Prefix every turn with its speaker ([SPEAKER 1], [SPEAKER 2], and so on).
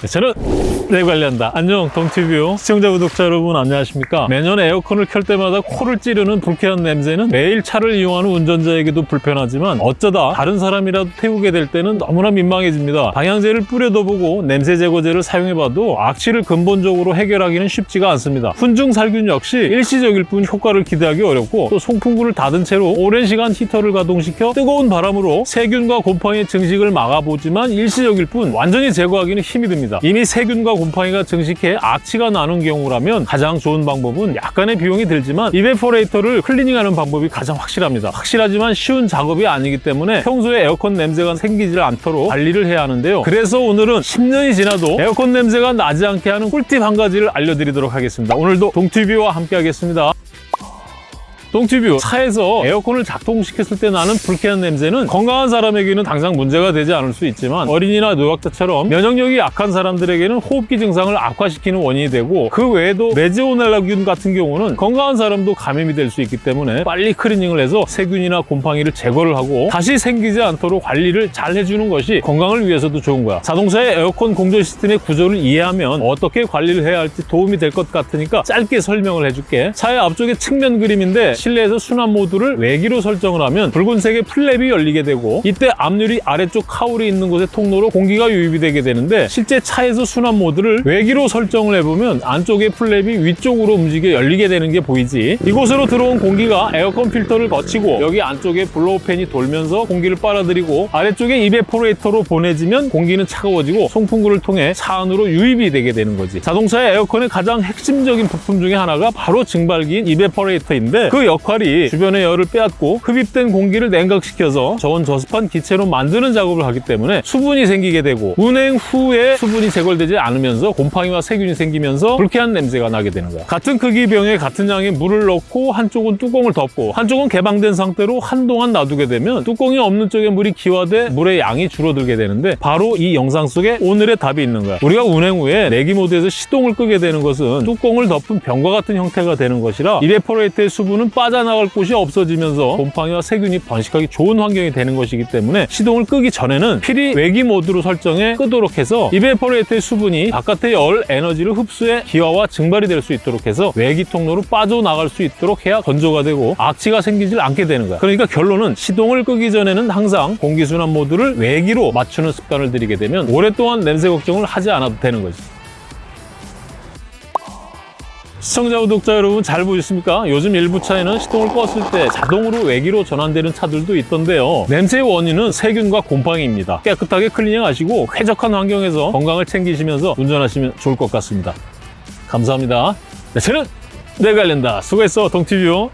[SPEAKER 1] 네, 저는 내 관련다. 안녕 동티뷰 시청자 구독자 여러분 안녕하십니까? 매년 에어컨을 켤 때마다 코를 찌르는 불쾌한 냄새는 매일 차를 이용하는 운전자에게도 불편하지만 어쩌다 다른 사람이라도 태우게 될 때는 너무나 민망해집니다. 방향제를 뿌려도 보고 냄새 제거제를 사용해봐도 악취를 근본적으로 해결하기는 쉽지가 않습니다. 훈증 살균 역시 일시적일 뿐 효과를 기대하기 어렵고 또 송풍구를 닫은 채로 오랜 시간 히터를 가동시켜 뜨거운 바람으로 세균과 곰팡이의 증식을 막아보지만 일시적일 뿐 완전히 제거하기는 힘이 듭니다. 이미 세균과 곰팡이가 증식해 악취가 나는 경우라면 가장 좋은 방법은 약간의 비용이 들지만 evaporator를 클리닝하는 방법이 가장 확실합니다. 확실하지만 쉬운 작업이 아니기 때문에 평소에 에어컨 냄새가 생기지 않도록 관리를 해야 하는데요. 그래서 오늘은 10년이 지나도 에어컨 냄새가 나지 않게 하는 꿀팁 한 가지를 알려드리도록 하겠습니다. 오늘도 동티뷰와 함께 하겠습니다. 동티뷰 차에서 에어컨을 작동시켰을 때 나는 불쾌한 냄새는 건강한 사람에게는 당장 문제가 되지 않을 수 있지만 어린이나 노약자처럼 면역력이 약한 사람들에게는 호흡기 증상을 악화시키는 원인이 되고 그 외에도 레지오넬라균 같은 경우는 건강한 사람도 감염이 될 수 있기 때문에 빨리 클리닝을 해서 세균이나 곰팡이를 제거를 하고 다시 생기지 않도록 관리를 잘 해주는 것이 건강을 위해서도 좋은 거야. 자동차의 에어컨 공조 시스템의 구조를 이해하면 어떻게 관리를 해야 할지 도움이 될 것 같으니까 짧게 설명을 해줄게. 차의 앞쪽에 측면 그림인데 실내에서 순환 모드를 외기로 설정을 하면 붉은색의 플랩이 열리게 되고 이때 앞유리 아래쪽 cowl이 있는 곳에 통로로 공기가 유입이 되게 되는데 실제 차에서 순환 모드를 외기로 설정을 해보면 안쪽의 플랩이 위쪽으로 움직여 열리게 되는 게 보이지. 이곳으로 들어온 공기가 에어컨 필터를 거치고 여기 안쪽에 blow fan이 돌면서 공기를 빨아들이고 아래쪽에 evaporator로 보내지면 공기는 차가워지고 송풍구를 통해 차 안으로 유입이 되게 되는 거지. 자동차의 에어컨의 가장 핵심적인 부품 중에 하나가 바로 증발기인 evaporator인데 그 역할이 주변의 열을 빼앗고 흡입된 공기를 냉각시켜서 저온 저습한 기체로 만드는 작업을 하기 때문에 수분이 생기게 되고 운행 후에 수분이 제거되지 않으면서 곰팡이와 세균이 생기면서 불쾌한 냄새가 나게 되는 거야. 같은 크기 병에 같은 양의 물을 넣고 한쪽은 뚜껑을 덮고 한쪽은 개방된 상태로 한동안 놔두게 되면 뚜껑이 없는 쪽에 물이 기화돼 물의 양이 줄어들게 되는데 바로 이 영상 속에 오늘의 답이 있는 거야. 우리가 운행 후에 내기 모드에서 시동을 끄게 되는 것은 뚜껑을 덮은 병과 같은 형태가 되는 것이라 evaporator의 수분은 빠져나갈 곳이 없어지면서 곰팡이와 세균이 번식하기 좋은 환경이 되는 것이기 때문에 시동을 끄기 전에는 필히 외기 모드로 설정해 끄도록 해서 evaporator의 수분이 바깥의 열 에너지를 흡수해 기화와 증발이 될 수 있도록 해서 외기 통로로 빠져나갈 수 있도록 해야 건조가 되고 악취가 생기질 않게 되는 거야. 그러니까 결론은 시동을 끄기 전에는 항상 공기순환 모드를 외기로 맞추는 습관을 들이게 되면 오랫동안 냄새 걱정을 하지 않아도 되는 거지 시청자 구독자 여러분 잘 보셨습니까? 요즘 일부 차에는 시동을 껐을 때 자동으로 외기로 전환되는 차들도 있던데요. 냄새의 원인은 세균과 곰팡이입니다. 깨끗하게 클리닝하시고 쾌적한 환경에서 건강을 챙기시면서 운전하시면 좋을 것 같습니다. 감사합니다. 네, 저는 내관련다 수고했어 동티뷰.